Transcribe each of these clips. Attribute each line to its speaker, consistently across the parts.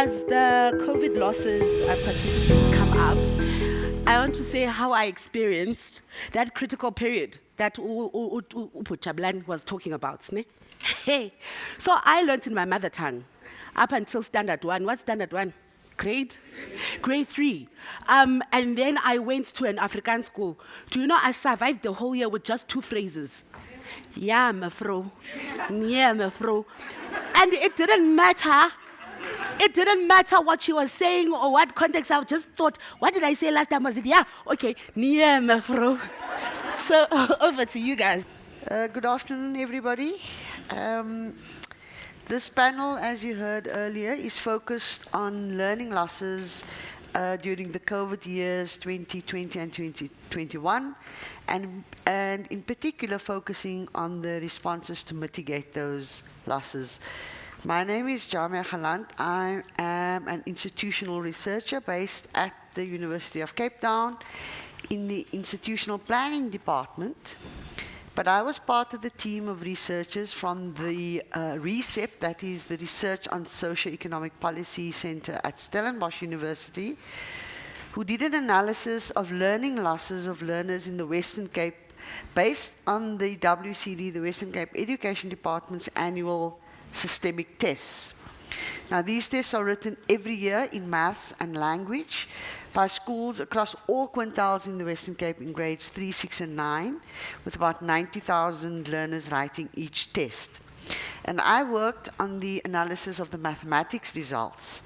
Speaker 1: as the COVID losses uh, participants come up, I want to say how I experienced that critical period that Upujablan was talking about. Hey, so I learned in my mother tongue up until standard one. What's standard one? Grade? Grade three. Um, and then I went to an Afrikaans school. Do you know I survived the whole year with just two phrases? Yeah, mevrouw. Yeah, mevrouw. And it didn't matter. It didn't matter what she was saying or what context. I just thought, what did I say last time? Was it, yeah, okay, yeah, mevrouw. So over to you guys.
Speaker 2: Uh, good afternoon, everybody. Um, this panel, as you heard earlier, is focused on learning losses uh, during the COVID years 2020 and 2021, and, and in particular focusing on the responses to mitigate those losses. My name is Jamia Khalant. I am an institutional researcher based at the University of Cape Town in the institutional planning department. But I was part of the team of researchers from the uh, RESEP, that is the Research on Socioeconomic Policy Center at Stellenbosch University, who did an analysis of learning losses of learners in the Western Cape based on the WCD, the Western Cape Education Department's annual systemic tests. Now, these tests are written every year in maths and language, by schools across all quintiles in the Western Cape in grades 3, 6, and 9, with about 90,000 learners writing each test. And I worked on the analysis of the mathematics results.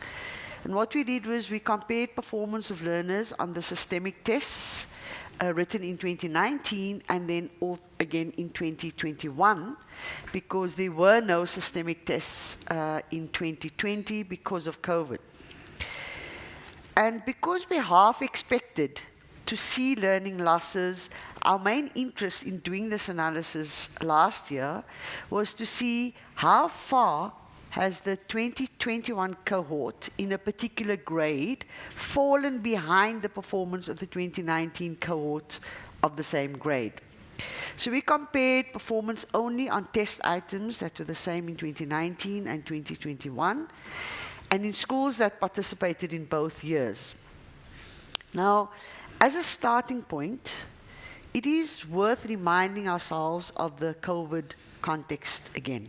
Speaker 2: And what we did was we compared performance of learners on the systemic tests uh, written in 2019 and then again in 2021 because there were no systemic tests uh, in 2020 because of COVID. And because we half expected to see learning losses, our main interest in doing this analysis last year was to see how far has the 2021 cohort in a particular grade fallen behind the performance of the 2019 cohort of the same grade. So we compared performance only on test items that were the same in 2019 and 2021 and in schools that participated in both years. Now, as a starting point, it is worth reminding ourselves of the COVID context again.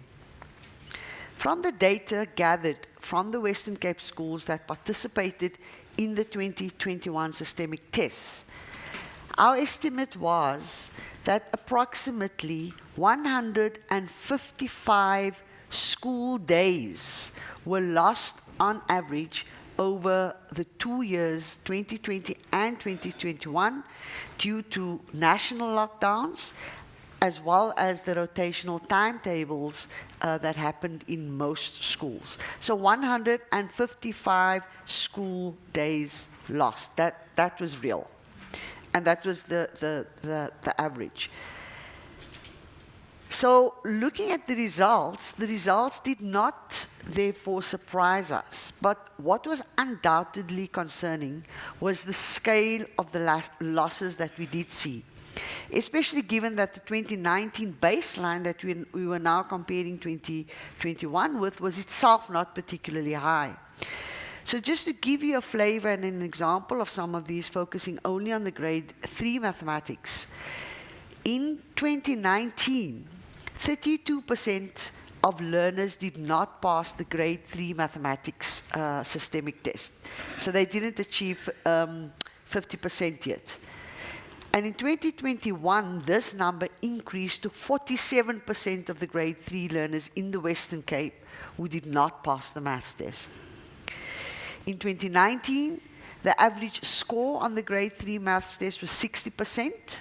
Speaker 2: From the data gathered from the Western Cape schools that participated in the 2021 systemic tests, our estimate was that approximately 155 school days were lost on average over the two years, 2020 and 2021, due to national lockdowns, as well as the rotational timetables uh, that happened in most schools. So 155 school days lost. That, that was real. And that was the, the, the, the average. So looking at the results, the results did not therefore surprise us. But what was undoubtedly concerning was the scale of the losses that we did see, especially given that the 2019 baseline that we, we were now comparing 2021 with was itself not particularly high. So just to give you a flavor and an example of some of these, focusing only on the grade 3 mathematics, in 2019, 32% of learners did not pass the grade 3 mathematics uh, systemic test. So they didn't achieve 50% um, yet. And in 2021, this number increased to 47% of the grade 3 learners in the Western Cape who did not pass the maths test. In 2019, the average score on the grade 3 maths test was 60%,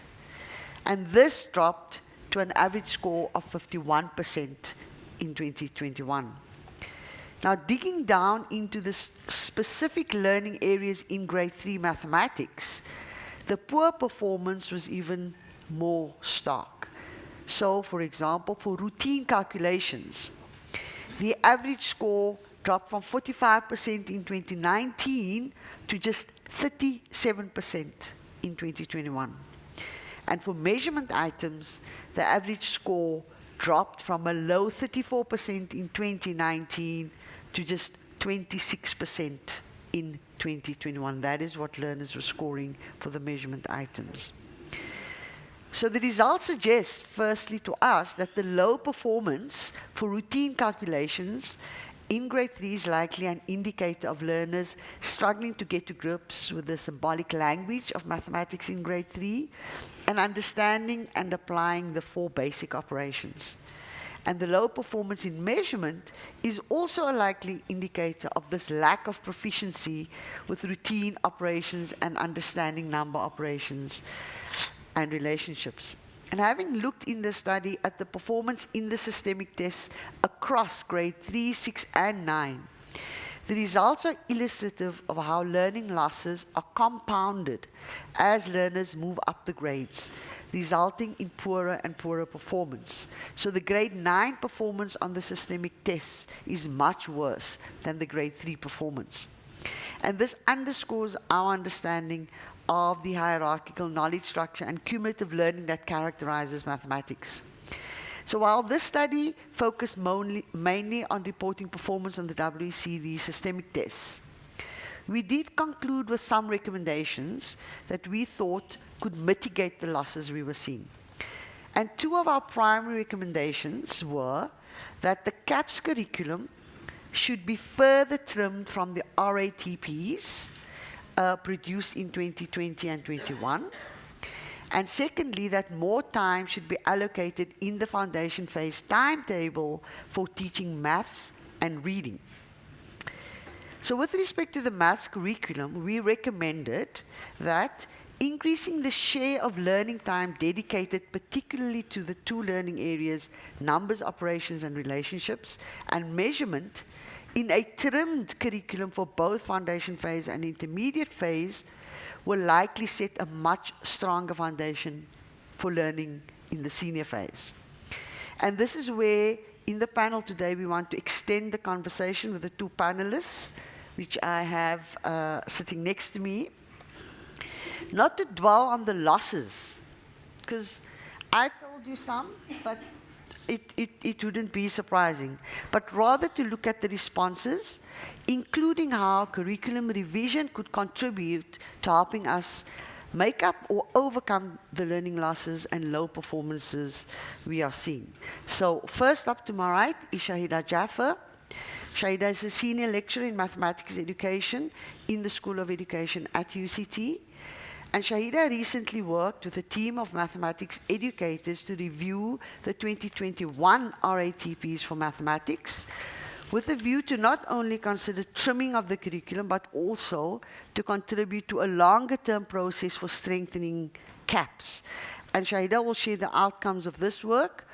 Speaker 2: and this dropped to an average score of 51% in 2021. Now, digging down into the specific learning areas in grade 3 mathematics, the poor performance was even more stark. So, for example, for routine calculations, the average score dropped from 45% in 2019 to just 37% in 2021. And for measurement items, the average score dropped from a low 34% in 2019 to just 26% in 2021. That is what learners were scoring for the measurement items. So the results suggest, firstly, to us that the low performance for routine calculations in grade three is likely an indicator of learners struggling to get to grips with the symbolic language of mathematics in grade three and understanding and applying the four basic operations. And the low performance in measurement is also a likely indicator of this lack of proficiency with routine operations and understanding number operations and relationships. And having looked in the study at the performance in the systemic tests across grade 3, 6, and 9, the results are illustrative of how learning losses are compounded as learners move up the grades, resulting in poorer and poorer performance. So the grade 9 performance on the systemic tests is much worse than the grade 3 performance. And this underscores our understanding of the hierarchical knowledge structure and cumulative learning that characterizes mathematics. So while this study focused mainly on reporting performance on the WCD systemic tests, we did conclude with some recommendations that we thought could mitigate the losses we were seeing. And two of our primary recommendations were that the CAPS curriculum should be further trimmed from the RATPs uh, produced in 2020 and 21. And secondly, that more time should be allocated in the foundation phase timetable for teaching maths and reading. So with respect to the maths curriculum, we recommended that increasing the share of learning time dedicated particularly to the two learning areas, numbers, operations, and relationships, and measurement in a trimmed curriculum for both foundation phase and intermediate phase will likely set a much stronger foundation for learning in the senior phase. And this is where, in the panel today, we want to extend the conversation with the two panelists, which I have uh, sitting next to me. Not to dwell on the losses, because I told you some, but it, it, it wouldn't be surprising, but rather to look at the responses, including how curriculum revision could contribute to helping us make up or overcome the learning losses and low performances we are seeing. So first up to my right is Shahida Jaffer. Shahida is a senior lecturer in mathematics education in the School of Education at UCT. And Shahida recently worked with a team of mathematics educators to review the 2021 RATPs for mathematics with a view to not only consider trimming of the curriculum, but also to contribute to a longer term process for strengthening CAPS. And Shahida will share the outcomes of this work.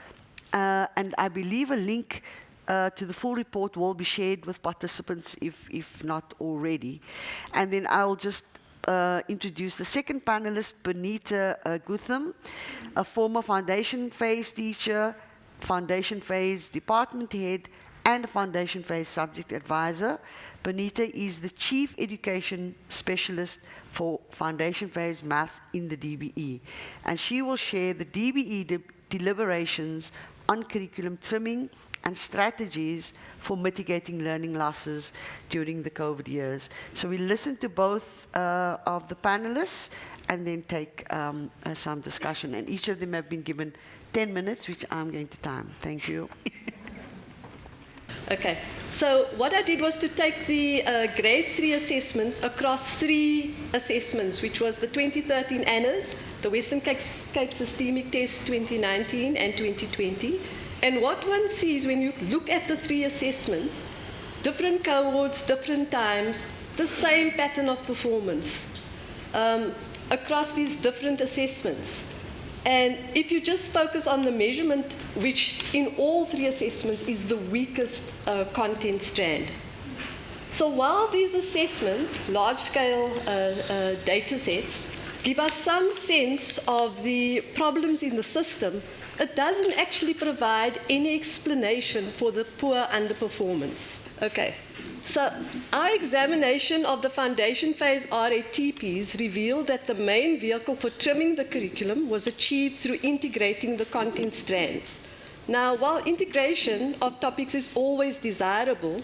Speaker 2: Uh, and I believe a link uh, to the full report will be shared with participants if, if not already. And then I'll just uh, introduce the second panelist, Benita uh, Gutham, a former foundation phase teacher, foundation phase department head, and a foundation phase subject advisor. Benita is the chief education specialist for foundation phase maths in the DBE. And she will share the DBE de deliberations on curriculum trimming and strategies for mitigating learning losses during the COVID years. So we listen to both uh, of the panelists and then take um, uh, some discussion. And each of them have been given 10 minutes, which I'm going to time. Thank you.
Speaker 3: Okay, so what I did was to take the uh, grade three assessments across three assessments, which was the 2013 ANAs, the Western Cape Systemic Test 2019 and 2020, and what one sees when you look at the three assessments, different cohorts, different times, the same pattern of performance um, across these different assessments. And if you just focus on the measurement, which in all three assessments is the weakest uh, content strand. So while these assessments, large-scale uh, uh, data sets, give us some sense of the problems in the system, it doesn't actually provide any explanation for the poor underperformance. Okay, so our examination of the foundation phase RATPs revealed that the main vehicle for trimming the curriculum was achieved through integrating the content strands. Now, while integration of topics is always desirable,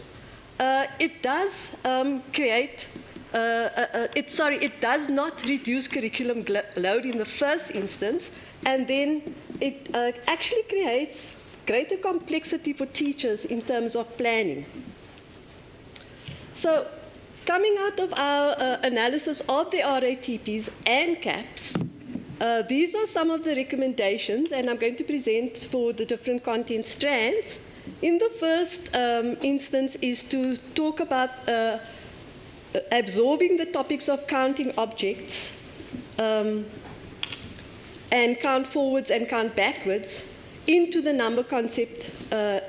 Speaker 3: uh, it does um, create, uh, uh, uh, it, sorry, it does not reduce curriculum load in the first instance, and then it uh, actually creates greater complexity for teachers in terms of planning. So, coming out of our uh, analysis of the RATPs and CAPS, uh, these are some of the recommendations, and I'm going to present for the different content strands. In the first um, instance is to talk about uh, absorbing the topics of counting objects um, and count forwards and count backwards into the number concept, uh,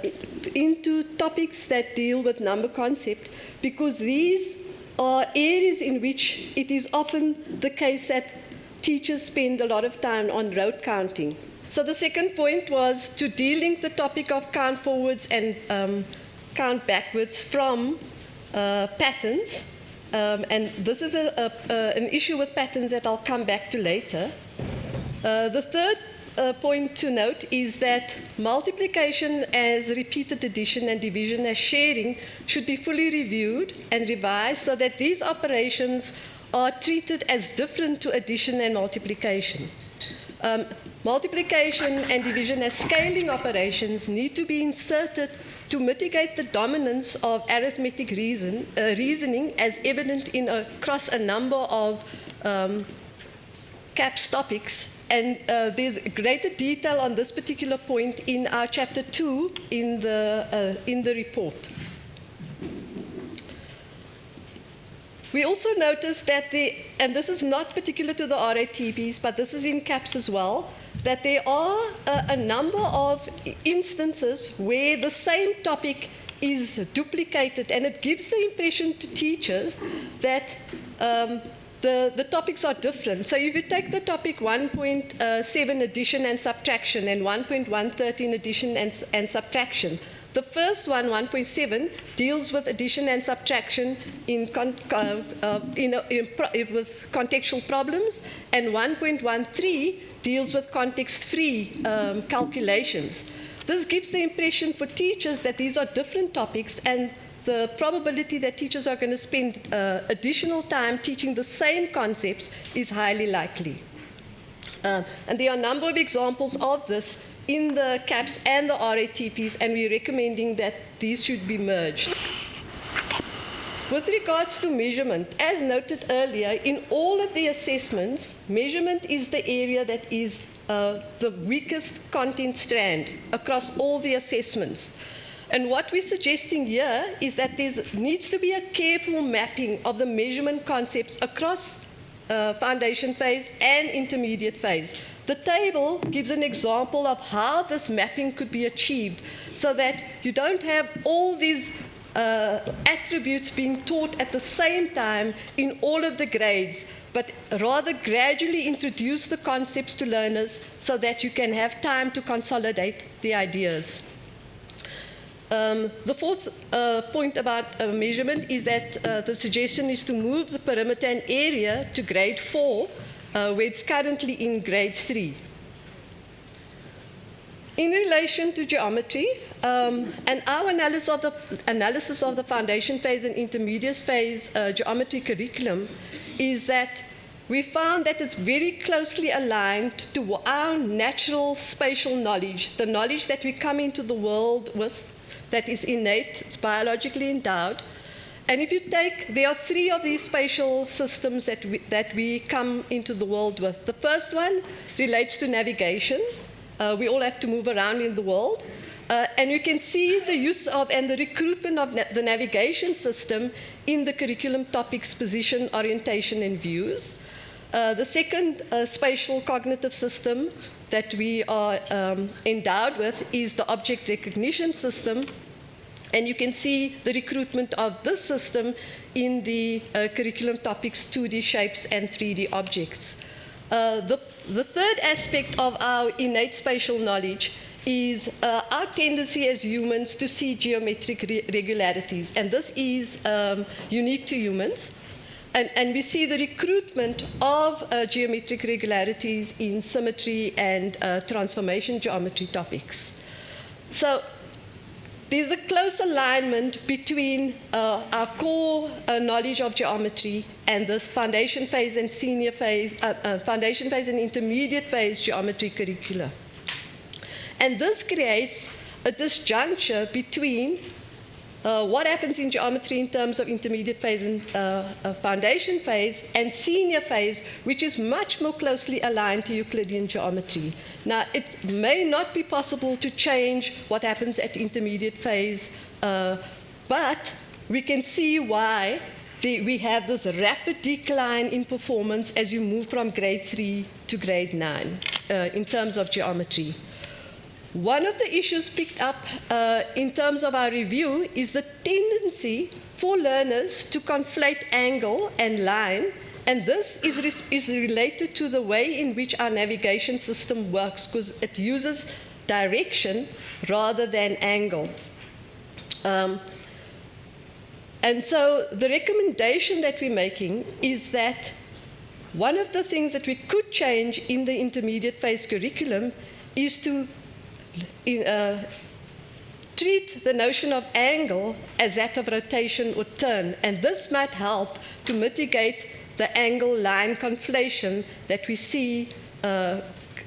Speaker 3: into topics that deal with number concept, because these are areas in which it is often the case that teachers spend a lot of time on rote counting. So the second point was to de-link the topic of count forwards and um, count backwards from uh, patterns. Um, and this is a, a, an issue with patterns that I'll come back to later. Uh, the third uh, point to note is that multiplication as repeated addition and division as sharing should be fully reviewed and revised so that these operations are treated as different to addition and multiplication. Um, multiplication and division as scaling operations need to be inserted to mitigate the dominance of arithmetic reason, uh, reasoning as evident in across a number of um, CAPS topics. And uh, there's greater detail on this particular point in our chapter 2 in the, uh, in the report. We also noticed that the, and this is not particular to the RATPs, but this is in CAPS as well, that there are a, a number of instances where the same topic is duplicated, and it gives the impression to teachers that um, the, the topics are different. So if you take the topic 1.7 addition and subtraction and 1.113 addition and, and subtraction, the first one, 1.7, deals with addition and subtraction in, con uh, uh, in, a, in pro with contextual problems, and 1.13 deals with context-free um, calculations. This gives the impression for teachers that these are different topics and the probability that teachers are going to spend uh, additional time teaching the same concepts is highly likely. Uh, and there are a number of examples of this in the CAPS and the RATPs, and we're recommending that these should be merged. With regards to measurement, as noted earlier, in all of the assessments, measurement is the area that is uh, the weakest content strand across all the assessments. And what we're suggesting here is that there needs to be a careful mapping of the measurement concepts across uh, foundation phase and intermediate phase. The table gives an example of how this mapping could be achieved so that you don't have all these uh, attributes being taught at the same time in all of the grades, but rather gradually introduce the concepts to learners so that you can have time to consolidate the ideas. Um, the fourth uh, point about uh, measurement is that uh, the suggestion is to move the perimeter and area to grade 4 uh, where it's currently in grade three. In relation to geometry, um, and our analysis of, the, analysis of the foundation phase and intermediate phase uh, geometry curriculum is that we found that it's very closely aligned to our natural spatial knowledge, the knowledge that we come into the world with, that is innate, it's biologically endowed, and if you take, there are three of these spatial systems that we, that we come into the world with. The first one relates to navigation. Uh, we all have to move around in the world. Uh, and you can see the use of and the recruitment of na the navigation system in the curriculum topics position, orientation, and views. Uh, the second uh, spatial cognitive system that we are um, endowed with is the object recognition system, and you can see the recruitment of this system in the uh, curriculum topics 2D shapes and 3D objects. Uh, the, the, third aspect of our innate spatial knowledge is uh, our tendency as humans to see geometric re regularities, and this is um, unique to humans. And, and, we see the recruitment of uh, geometric regularities in symmetry and uh, transformation geometry topics. So there's a close alignment between uh, our core uh, knowledge of geometry and the foundation phase and senior phase, uh, uh foundation phase and intermediate phase geometry curricula. And this creates a disjuncture between uh, what happens in geometry in terms of intermediate phase and uh, uh, foundation phase and senior phase, which is much more closely aligned to Euclidean geometry. Now, it may not be possible to change what happens at intermediate phase, uh, but we can see why the, we have this rapid decline in performance as you move from grade 3 to grade 9 uh, in terms of geometry. One of the issues picked up uh, in terms of our review is the tendency for learners to conflate angle and line, and this is, is related to the way in which our navigation system works because it uses direction rather than angle. Um, and so the recommendation that we're making is that one of the things that we could change in the intermediate phase curriculum is to uh, treat the notion of angle as that of rotation or turn, and this might help to mitigate the angle line conflation that we see uh,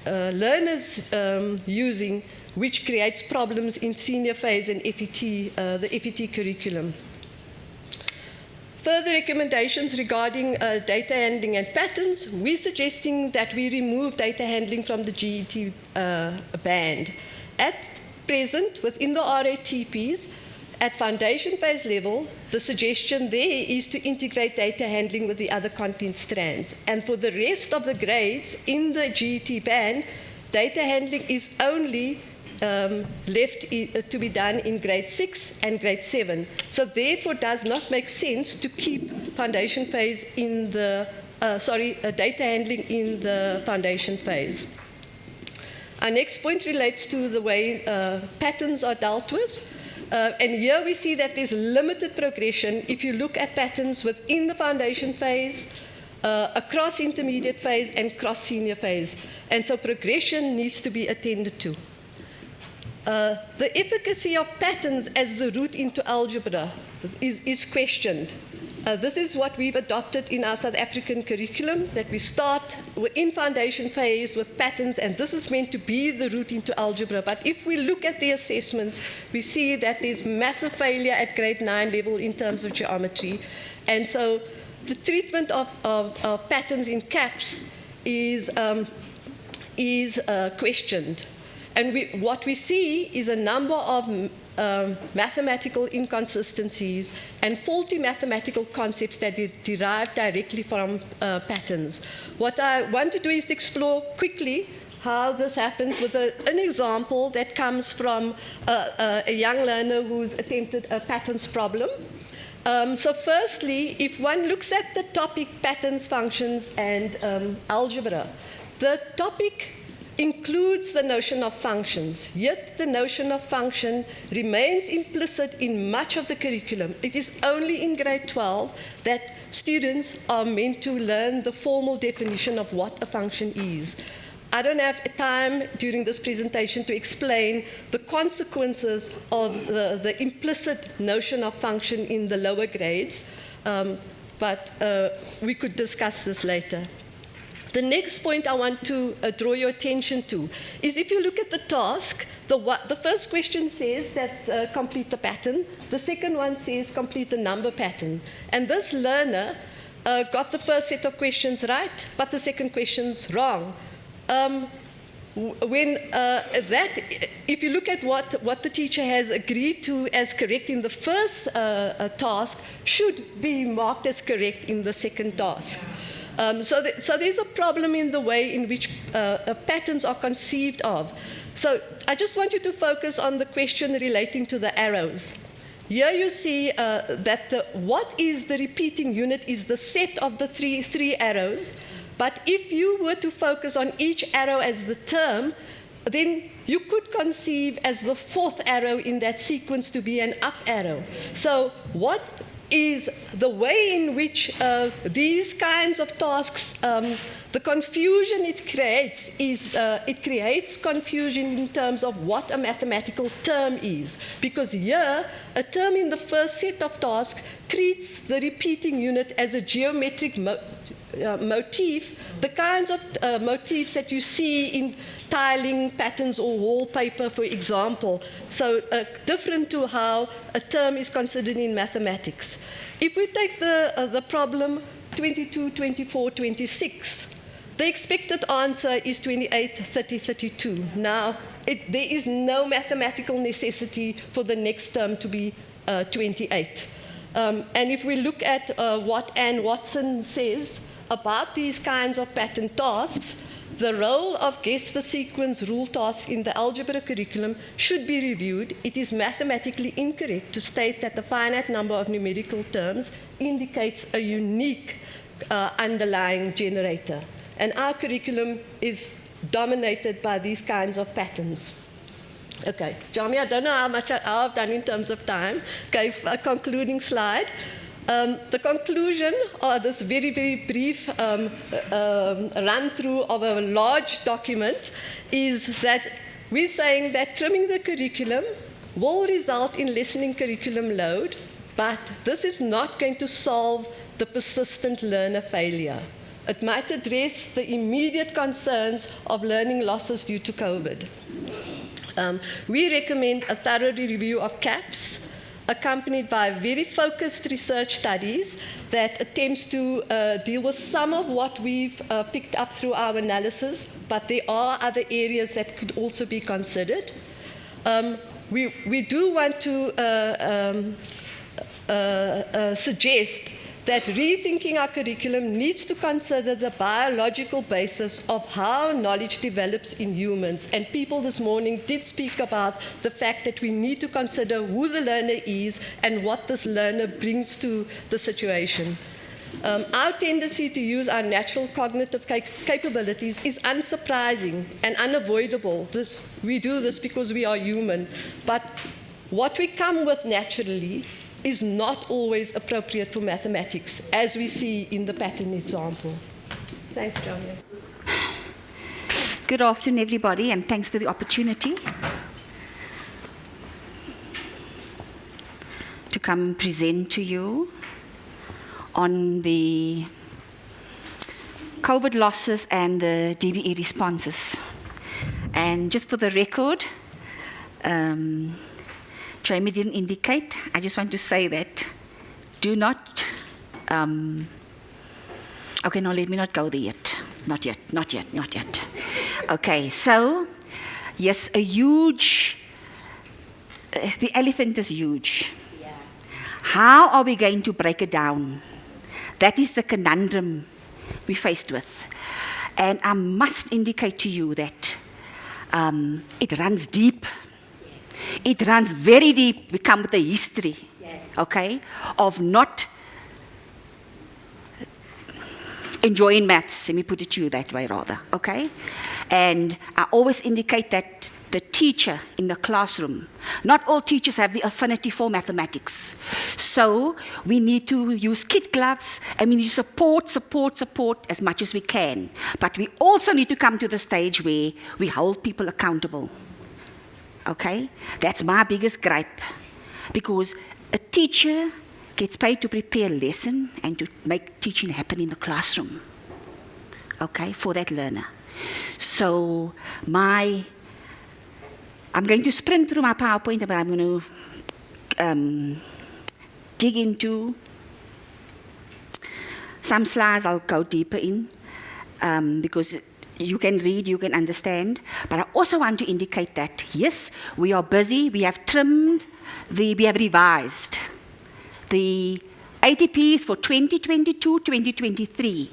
Speaker 3: uh, learners um, using, which creates problems in senior phase and FET, uh, the FET curriculum. Further recommendations regarding uh, data handling and patterns, we're suggesting that we remove data handling from the GET uh, band. At present, within the RATPs, at foundation phase level, the suggestion there is to integrate data handling with the other content strands. And for the rest of the grades in the GET band, data handling is only um, left uh, to be done in grade 6 and grade 7. So therefore does not make sense to keep foundation phase in the, uh, sorry, uh, data handling in the foundation phase. Our next point relates to the way uh, patterns are dealt with. Uh, and here we see that there's limited progression if you look at patterns within the foundation phase, uh, across intermediate phase, and cross senior phase. And so progression needs to be attended to. Uh, the efficacy of patterns as the route into algebra is, is questioned. Uh, this is what we've adopted in our South African curriculum, that we start in foundation phase with patterns, and this is meant to be the route into algebra. But if we look at the assessments, we see that there's massive failure at grade 9 level in terms of geometry. And so the treatment of, of, of patterns in CAPS is, um, is uh, questioned. And we, what we see is a number of um, mathematical inconsistencies and faulty mathematical concepts that de derive directly from uh, patterns. What I want to do is to explore quickly how this happens with a, an example that comes from a, a, young learner who's attempted a patterns problem. Um, so firstly, if one looks at the topic patterns, functions, and um, algebra, the topic includes the notion of functions, yet the notion of function remains implicit in much of the curriculum. It is only in grade 12 that students are meant to learn the formal definition of what a function is. I don't have time during this presentation to explain the consequences of the, the implicit notion of function in the lower grades, um, but uh, we could discuss this later. The next point I want to uh, draw your attention to is if you look at the task, the, what, the first question says that uh, complete the pattern, the second one says complete the number pattern. And this learner uh, got the first set of questions right, but the second question's wrong. Um, when uh, that, if you look at what, what the teacher has agreed to as correct in the first uh, uh, task, should be marked as correct in the second task. Um, so, th so there's a problem in the way in which uh, uh, patterns are conceived of. So I just want you to focus on the question relating to the arrows. Here you see uh, that the, what is the repeating unit is the set of the three, three arrows. But if you were to focus on each arrow as the term, then you could conceive as the fourth arrow in that sequence to be an up arrow. So what is the way in which uh, these kinds of tasks um, The confusion it creates is uh, it creates confusion in terms of what a mathematical term is, because here a term in the first set of tasks treats the repeating unit as a geometric mo uh, motif, the kinds of uh, motifs that you see in tiling patterns or wallpaper, for example. So uh, different to how a term is considered in mathematics. If we take the, uh, the problem 22, 24, 26, the expected answer is 28, 30, 32. Now, it, there is no mathematical necessity for the next term to be uh, 28. Um, and if we look at uh, what Anne Watson says about these kinds of pattern tasks, the role of guess the sequence rule tasks in the algebra curriculum should be reviewed. It is mathematically incorrect to state that the finite number of numerical terms indicates a unique uh, underlying generator. And our curriculum is dominated by these kinds of patterns. Okay, Jami, I don't know how much I, have done in terms of time. Okay, a concluding slide. Um, the conclusion, or this very, very brief um, uh, run through of a large document, is that we're saying that trimming the curriculum will result in lessening curriculum load, but this is not going to solve the persistent learner failure. It might address the immediate concerns of learning losses due to COVID. Um, we recommend a thorough review of CAPS, accompanied by very focused research studies that attempts to uh, deal with some of what we've uh, picked up through our analysis, but there are other areas that could also be considered. Um, we, we do want to uh, um, uh, uh, suggest that rethinking our curriculum needs to consider the biological basis of how knowledge develops in humans. And people this morning did speak about the fact that we need to consider who the learner is and what this learner brings to the situation. Um, our tendency to use our natural cognitive cap capabilities is unsurprising and unavoidable. This, we do this because we are human. But what we come with naturally is not always appropriate for mathematics, as we see in the pattern example. Thanks, John.
Speaker 4: Good afternoon, everybody, and thanks for the opportunity to come present to you on the COVID losses and the DBE responses. And just for the record, um, Jamie didn't indicate. I just want to say that do not. Um, okay, no, let me not go there yet. Not yet, not yet, not yet. Okay, so yes, a huge. Uh, the elephant is huge. Yeah. How are we going to break it down? That is the conundrum we're faced with. And I must indicate to you that um, it runs deep it runs very deep. We come with a history, yes. okay, of not enjoying maths. Let me put it to you that way, rather, okay? And I always indicate that the teacher in the classroom, not all teachers have the affinity for mathematics. So we need to use kid gloves and we need to support, support, support as much as we can. But we also need to come to the stage where we hold people accountable. Okay? That's my biggest gripe. Because a teacher gets paid to prepare a lesson and to make teaching happen in the classroom. Okay? For that learner. So, my. I'm going to sprint through my PowerPoint, but I'm going to um, dig into some slides I'll go deeper in um, because you can read, you can understand. But I also want to indicate that, yes, we are busy, we have trimmed, the, we have revised the ATPs for 2022 2023.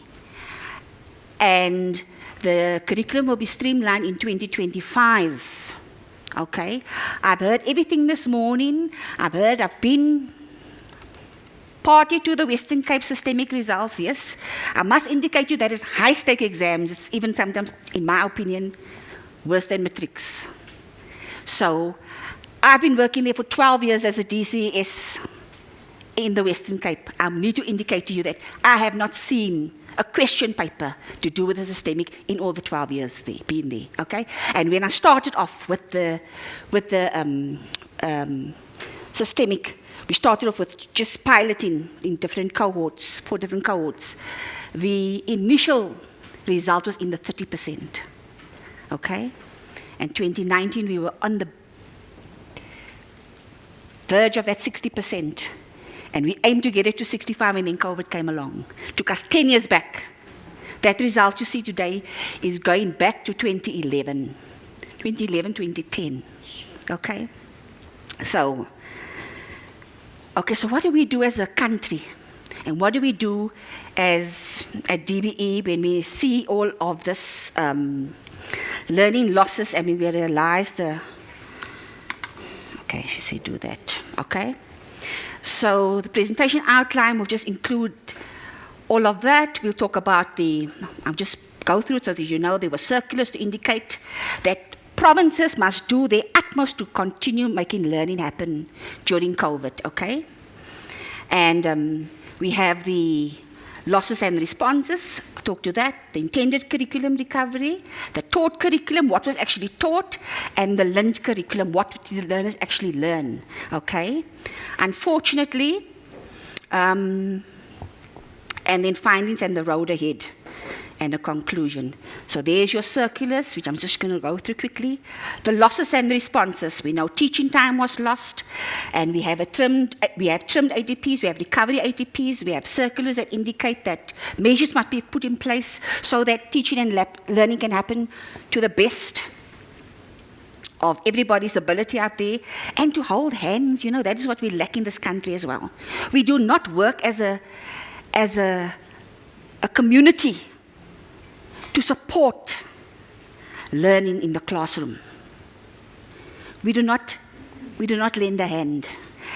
Speaker 4: And the curriculum will be streamlined in 2025. Okay? I've heard everything this morning. I've heard, I've been party to the Western Cape systemic results, yes. I must indicate to you that is high stake exams. It's even sometimes, in my opinion, worse than matrics. So I've been working there for 12 years as a DCS in the Western Cape. I need to indicate to you that I have not seen a question paper to do with the systemic in all the 12 years there, been there, okay? And when I started off with the, with the um, um, systemic, we started off with just piloting in different cohorts, four different cohorts. The initial result was in the 30%, okay? And 2019, we were on the verge of that 60%. And we aimed to get it to 65 and then COVID came along. Took us 10 years back. That result you see today is going back to 2011. 2011, 2010. Okay? So, okay, so what do we do as a country? And what do we do as a DBE when we see all of this um, learning losses and we realize the Okay, she said do that. Okay. So the presentation outline will just include all of that. We'll talk about the, I'll just go through it so that you know there were circulars to indicate that provinces must do their utmost to continue making learning happen during COVID, okay? And um, we have the losses and responses, talk to that, the intended curriculum recovery, the taught curriculum, what was actually taught, and the learned curriculum, what did the learners actually learn, okay? Unfortunately, um, and then findings and the road ahead and a conclusion. So there's your circulars, which I'm just going to go through quickly. The losses and responses. We know teaching time was lost, and we have a trimmed, uh, we have trimmed ATPs, we have recovery ATPs, we have circulars that indicate that measures must be put in place so that teaching and learning can happen to the best of everybody's ability out there and to hold hands you know that is what we lack in this country as well we do not work as a as a a community to support learning in the classroom. We do not, we do not lend a hand.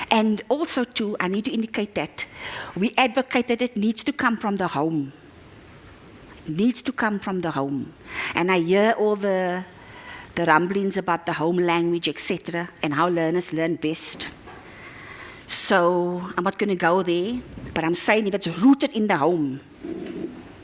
Speaker 4: And also, too, I need to indicate that we advocate that it needs to come from the home. It needs to come from the home. And I hear all the, the rumblings about the home language, etc., and how learners learn best. So I'm not going to go there, but I'm saying if it's rooted in the home,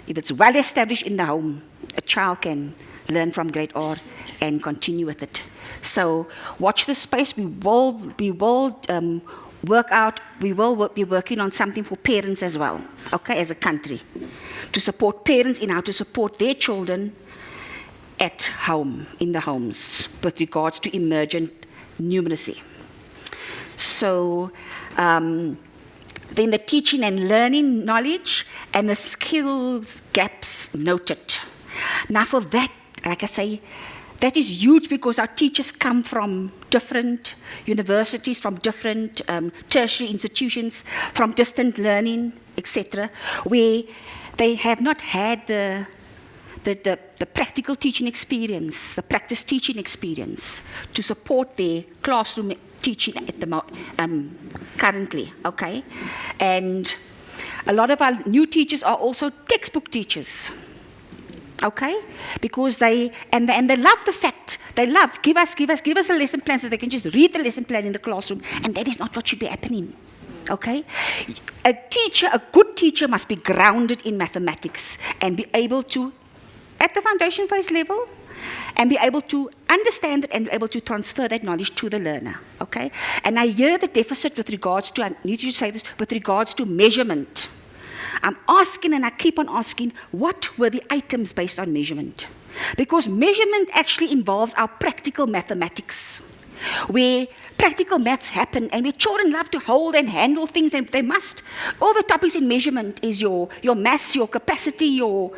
Speaker 4: if it's well established in the home, a child can learn from grade R and continue with it. So watch this space. We will, we will um, work out, we will work, be working on something for parents as well, okay, as a country, to support parents in how to support their children at home, in the homes, with regards to emergent numeracy. So, um, then the teaching and learning knowledge and the skills gaps noted. Now, for that, like I say, that is huge because our teachers come from different universities, from different um, tertiary institutions, from distant learning, etc., where they have not had the, the, the, the, practical teaching experience, the practice teaching experience to support their classroom teaching at the um, currently, okay? And a lot of our new teachers are also textbook teachers okay because they and, they and they love the fact they love give us give us give us a lesson plan so they can just read the lesson plan in the classroom and that is not what should be happening okay a teacher a good teacher must be grounded in mathematics and be able to at the foundation phase level and be able to understand it and be able to transfer that knowledge to the learner. Okay? And I hear the deficit with regards to, I need to say this, with regards to measurement. I'm asking and I keep on asking, what were the items based on measurement? Because measurement actually involves our practical mathematics, where practical maths happen and where children love to hold and handle things and they must. All the topics in measurement is your, your mass, your capacity, your,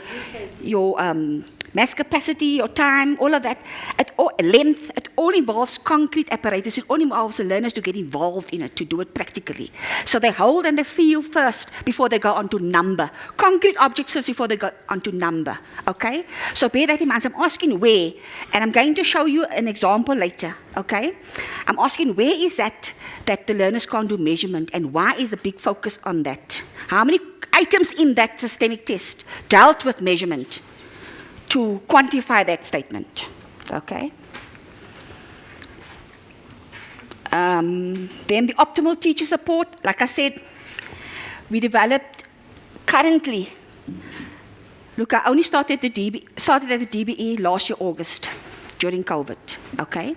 Speaker 4: your um, mass capacity or time, all of that, at all, length, it all involves concrete apparatus. It all involves the learners to get involved in it, to do it practically. So they hold and they feel first before they go on to number. Concrete objects first before they go on to number. Okay? So bear that in mind. I'm asking where, and I'm going to show you an example later. Okay? I'm asking where is that that the learners can't do measurement and why is the big focus on that? How many items in that systemic test dealt with measurement? To quantify that statement. Okay? Um, then the optimal teacher support, like I said, we developed currently look, I only started, the DB, started at the DBE last year, August, during COVID, okay?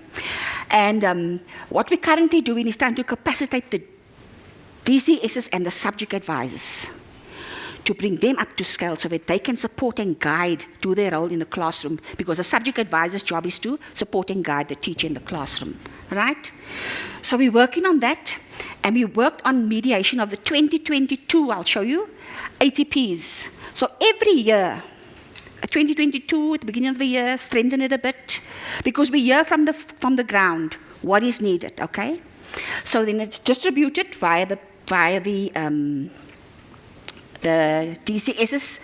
Speaker 4: And um, what we're currently doing is trying to capacitate the DCSs and the subject advisors to bring them up to scale so that they can support and guide, do their role in the classroom, because the subject advisor's job is to support and guide the teacher in the classroom, right? So we're working on that, and we worked on mediation of the 2022, I'll show you, ATPs. So every year, 2022, at the beginning of the year, strengthen it a bit, because we hear from the, from the ground what is needed, okay? So then it's distributed via the, via the um, the DCSs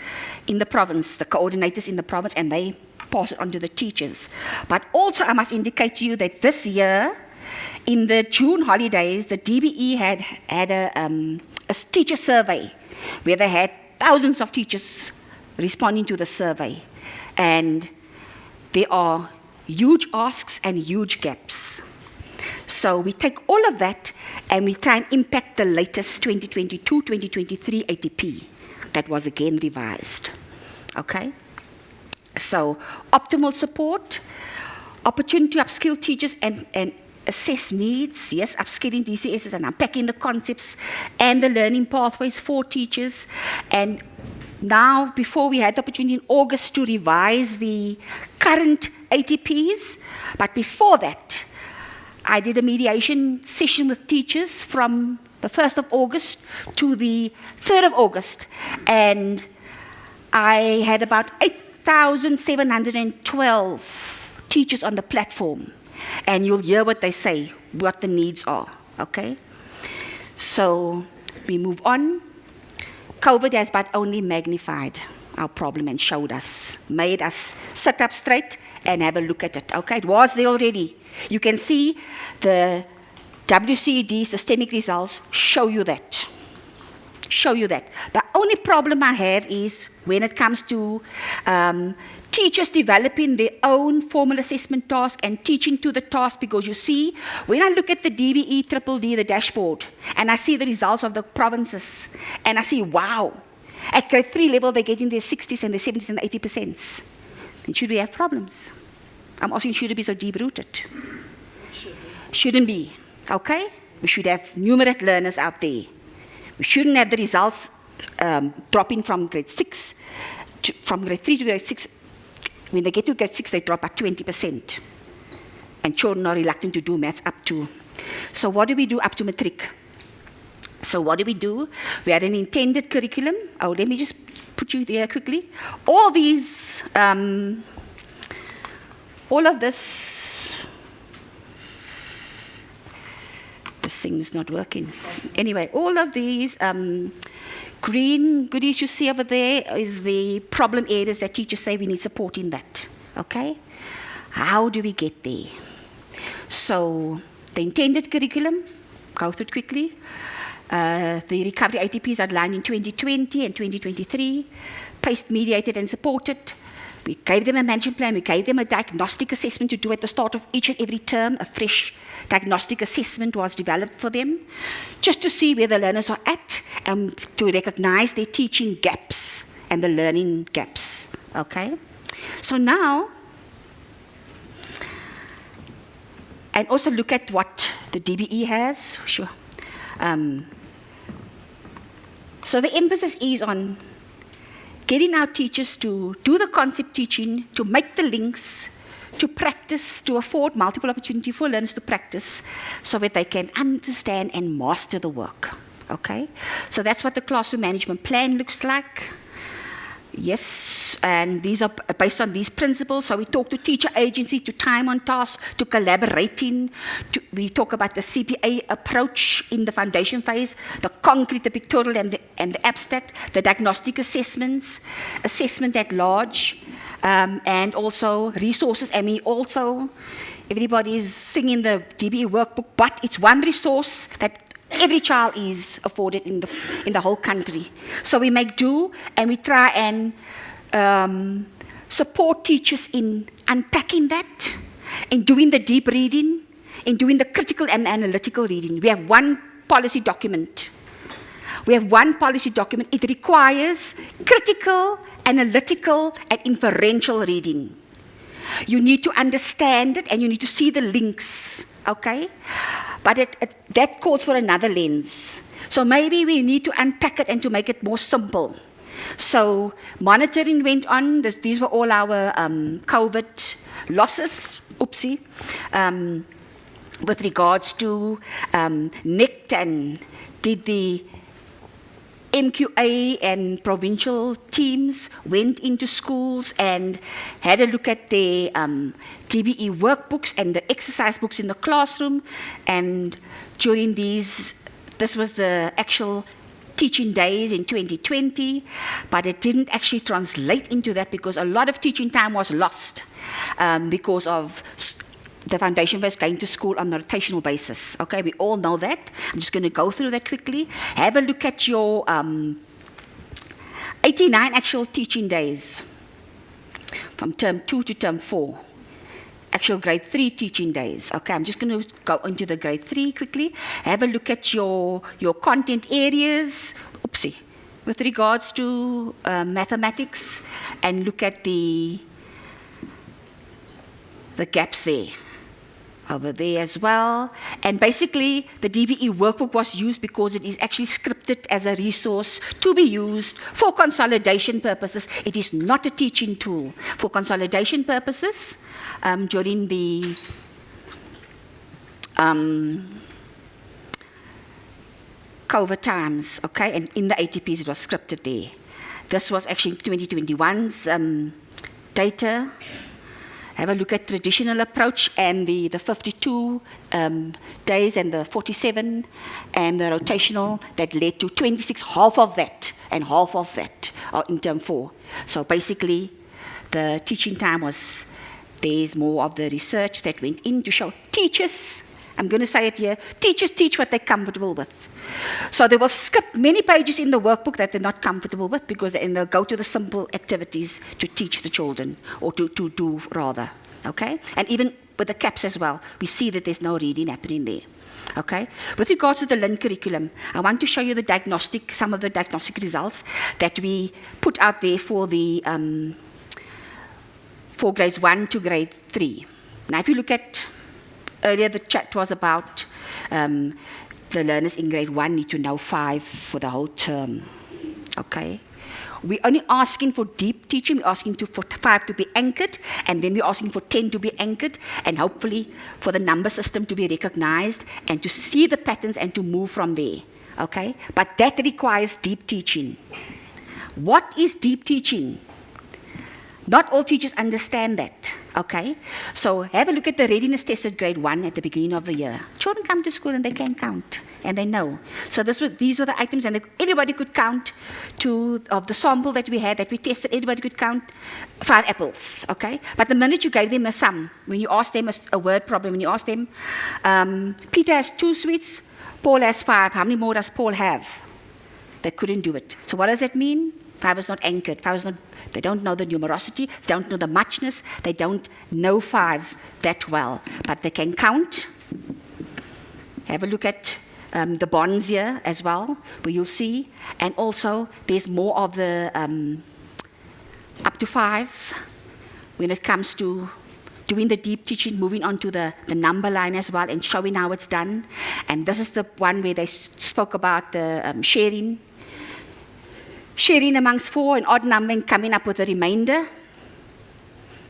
Speaker 4: in the province, the coordinators in the province, and they pass it on to the teachers. But also, I must indicate to you that this year, in the June holidays, the DBE had had a, um, a teacher survey where they had thousands of teachers responding to the survey. And there are huge asks and huge gaps. So we take all of that and we try and impact the latest 2022-2023 ATP that was again revised. Okay? So optimal support, opportunity to upskill teachers and, and assess needs, yes, upskilling DCSs and unpacking the concepts and the learning pathways for teachers. And now, before we had the opportunity in August to revise the current ATPs, but before that, I did a mediation session with teachers from the 1st of August to the 3rd of August, and I had about 8,712 teachers on the platform. And you'll hear what they say, what the needs are, okay? So we move on. COVID has but only magnified our problem and showed us, made us sit up straight and have a look at it. Okay, it was there already. You can see the WCED systemic results show you that. Show you that. The only problem I have is when it comes to um, teachers developing their own formal assessment task and teaching to the task because you see, when I look at the DBE Triple D, the dashboard, and I see the results of the provinces, and I see, wow, at grade three level, they're getting their 60s and their 70s and 80%. Then should we have problems? I'm asking, should it be so deep-rooted? Shouldn't be, okay? We should have numerate learners out there. We shouldn't have the results um, dropping from grade six, to, from grade three to grade six. When they get to grade six, they drop by 20%. And children are reluctant to do maths up to. So what do we do up to matric? So what do we do? We had an intended curriculum. Oh, let me just put you there quickly. All these, um, all of this, this thing is not working. Anyway, all of these um, green goodies you see over there is the problem areas that teachers say we need support in that. Okay? How do we get there? So the intended curriculum, go through it quickly. Uh, the recovery ATPs outlined in 2020 and 2023, PACE mediated and supported. We gave them a management plan, we gave them a diagnostic assessment to do at the start of each and every term. A fresh diagnostic assessment was developed for them, just to see where the learners are at and to recognize their teaching gaps and the learning gaps. Okay? So now, and also look at what the DBE has. Sure. Um, so the emphasis is on getting our teachers to do the concept teaching, to make the links, to practice, to afford multiple opportunity for learners to practice so that they can understand and master the work. Okay? So that's what the classroom management plan looks like. Yes, and these are based on these principles. So we talk to teacher agency, to time on task, to collaborating. To, we talk about the CPA approach in the foundation phase, the concrete, the pictorial, and the, and the abstract, the diagnostic assessments, assessment at large, um, and also resources. And we also, everybody is singing the DBE workbook, but it's one resource that every child is afforded in the, in the whole country. So we make do and we try and um, support teachers in unpacking that, in doing the deep reading, in doing the critical and analytical reading. We have one policy document. We have one policy document. It requires critical analytical and inferential reading. You need to understand it and you need to see the links, okay? But it, it, that calls for another lens. So maybe we need to unpack it and to make it more simple. So monitoring went on. This, these were all our um, COVID losses. Oopsie. Um, with regards to um, and did the MQA and provincial teams went into schools and had a look at their um, DBE workbooks and the exercise books in the classroom. And during these, this was the actual teaching days in 2020, but it didn't actually translate into that because a lot of teaching time was lost um, because of the foundation was going to school on a rotational basis. Okay, we all know that. I'm just going to go through that quickly. Have a look at your um, 89 actual teaching days from term two to term four. Actual grade three teaching days. Okay, I'm just going to go into the grade three quickly. Have a look at your, your content areas. Oopsie. With regards to uh, mathematics, and look at the the gaps there over there as well. And basically, the DBE workbook was used because it is actually scripted as a resource to be used for consolidation purposes. It is not a teaching tool. For consolidation purposes, um, during the um, COVID times, okay, and in the ATPs it was scripted there. This was actually 2021's um, data have a look at traditional approach and the, the 52 um, days and the 47 and the rotational that led to 26, half of that and half of that are in term four. So basically, the teaching time was, there's more of the research that went in to show teachers I'm going to say it here. Teachers teach what they're comfortable with. So they will skip many pages in the workbook that they're not comfortable with because then they'll go to the simple activities to teach the children or to, to do rather. Okay? And even with the CAPS as well, we see that there's no reading happening there. Okay? With regards to the LIN curriculum, I want to show you the diagnostic, some of the diagnostic results that we put out there for the um, for grades one to grade three. Now, if you look at earlier the chat was about um, the learners in grade one need to know five for the whole term. Okay? We're only asking for deep teaching, we're asking to, for five to be anchored, and then we're asking for 10 to be anchored, and hopefully for the number system to be recognized and to see the patterns and to move from there. Okay? But that requires deep teaching. What is deep teaching? Not all teachers understand that. Okay? So have a look at the readiness test at grade one at the beginning of the year. Children come to school and they can count and they know. So this was, these were the items, and everybody could count to of the sample that we had that we tested. Everybody could count five apples. Okay, but the minute you gave them a sum, when you asked them a, a word problem, when you asked them, um, Peter has two sweets, Paul has five. How many more does Paul have? They couldn't do it. So what does that mean? Five is not anchored. Five is not, they don't know the numerosity, they don't know the muchness, they don't know five that well, but they can count. Have a look at um, the bonds here as well, where you'll see. And also, there's more of the um, up to five when it comes to doing the deep teaching, moving on to the, the number line as well, and showing how it's done. And this is the one where they spoke about the um, sharing sharing amongst four and odd number and coming up with a remainder.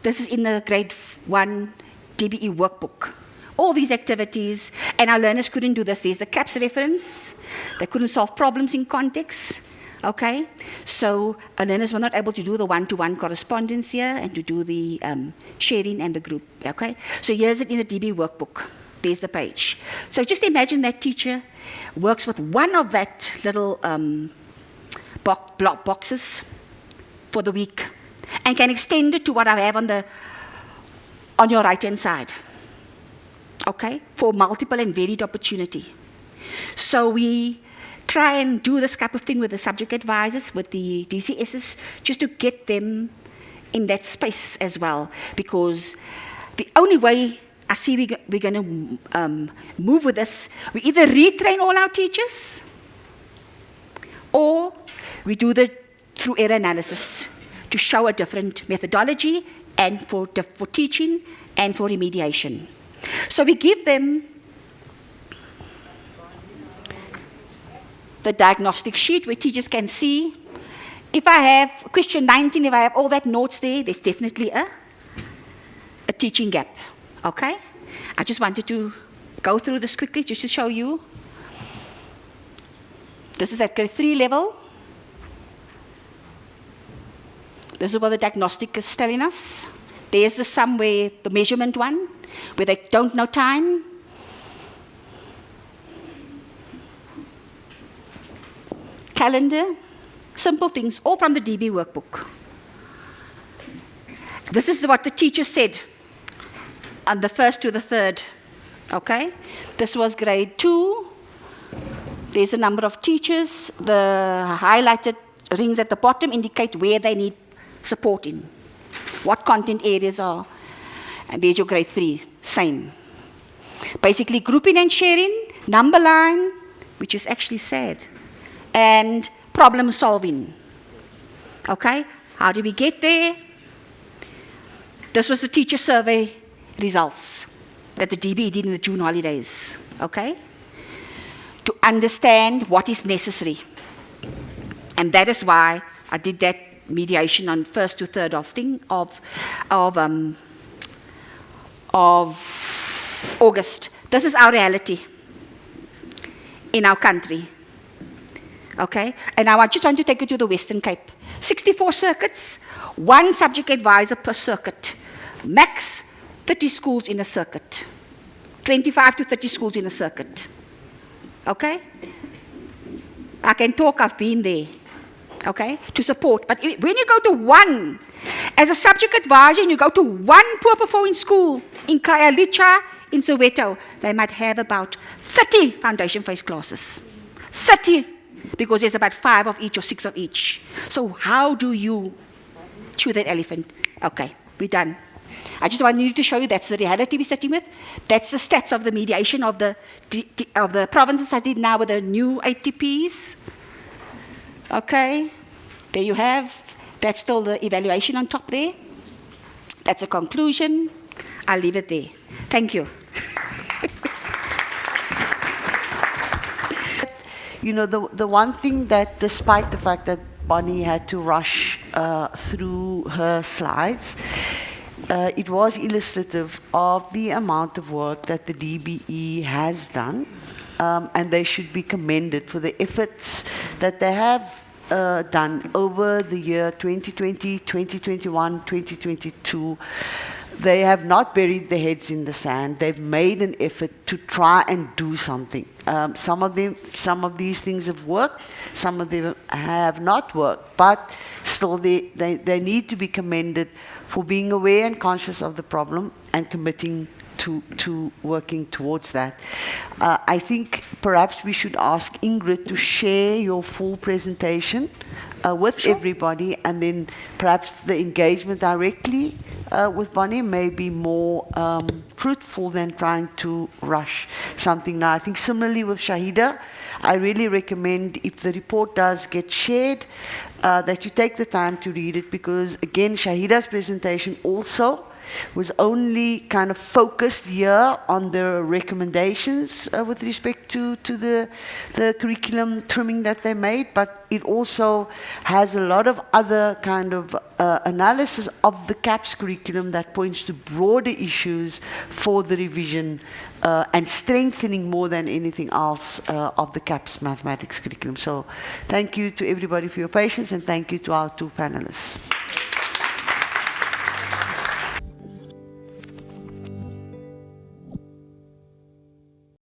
Speaker 4: This is in the grade one DBE workbook. All these activities, and our learners couldn't do this. There's the CAPS reference. They couldn't solve problems in context. Okay? So our learners were not able to do the one-to-one correspondence here and to do the um, sharing and the group. Okay? So here's it in the DB workbook. There's the page. So just imagine that teacher works with one of that little um, block boxes for the week and can extend it to what I have on, the, on your right-hand side, okay, for multiple and varied opportunity. So we try and do this type of thing with the subject advisors, with the DCSs, just to get them in that space as well, because the only way I see we, we're going to um, move with this, we either retrain all our teachers, or we do the through error analysis to show a different methodology and for, for teaching and for remediation. So we give them the diagnostic sheet where teachers can see. If I have question 19, if I have all that notes there, there's definitely a, a teaching gap. Okay? I just wanted to go through this quickly just to show you. This is at grade 3 level. This is what the diagnostic is telling us. There's the sum where the measurement one, where they don't know time. Calendar, simple things, all from the DB workbook. This is what the teacher said on the first to the third. Okay? This was grade two. There's a number of teachers. The highlighted rings at the bottom indicate where they need support in, what content areas are. And there's your grade three, same. Basically, grouping and sharing, number line, which is actually sad, and problem solving. Okay? How do we get there? This was the teacher survey results that the DB did in the June holidays. Okay? To understand what is necessary. And that is why I did that mediation on first to third of thing of of um, of August. This is our reality in our country. Okay? And now I just want to take you to the Western Cape. 64 circuits, one subject advisor per circuit. Max 30 schools in a circuit. 25 to 30 schools in a circuit. Okay? I can talk, I've been there okay, to support. But when you go to one, as a subject advisor, and you go to one poor performing school in Khayelitsha, in Soweto, they might have about 30 foundation phase classes. 30, because there's about five of each or six of each. So how do you chew that elephant? Okay, we're done. I just wanted to show you that's the reality we're sitting with. That's the stats of the mediation of the, of the provinces I did now with the new ATPs. Okay, there you have. That's still the evaluation on top there. That's a conclusion. I'll leave it there. Thank you.
Speaker 2: you know, the, the one thing that, despite the fact that Bonnie had to rush uh, through her slides, uh, it was illustrative of the amount of work that the DBE has done, um, and they should be commended for the efforts that they have uh, done over the year 2020, 2021, 2022. They have not buried their heads in the sand. They've made an effort to try and do something. Um, some of them, some of these things have worked. Some of them have not worked. But still, they, they, they need to be commended for being aware and conscious of the problem and committing to, to working towards that. Uh, I think perhaps we should ask Ingrid to share your full presentation uh, with sure. everybody and then perhaps the engagement directly uh, with Bonnie may be more um, fruitful than trying to rush something now. I think similarly with Shahida, I really recommend if the report does get shared, uh, that you take the time to read it because again, Shahida's presentation also was only kind of focused here on the recommendations uh, with respect to, to the, the curriculum trimming that they made, but it also has a lot of other kind of uh, analysis of the CAPS curriculum that points to broader issues for the revision uh, and strengthening more than anything else uh, of the CAPS mathematics curriculum. So thank you to everybody for your patience and thank you to our two panelists.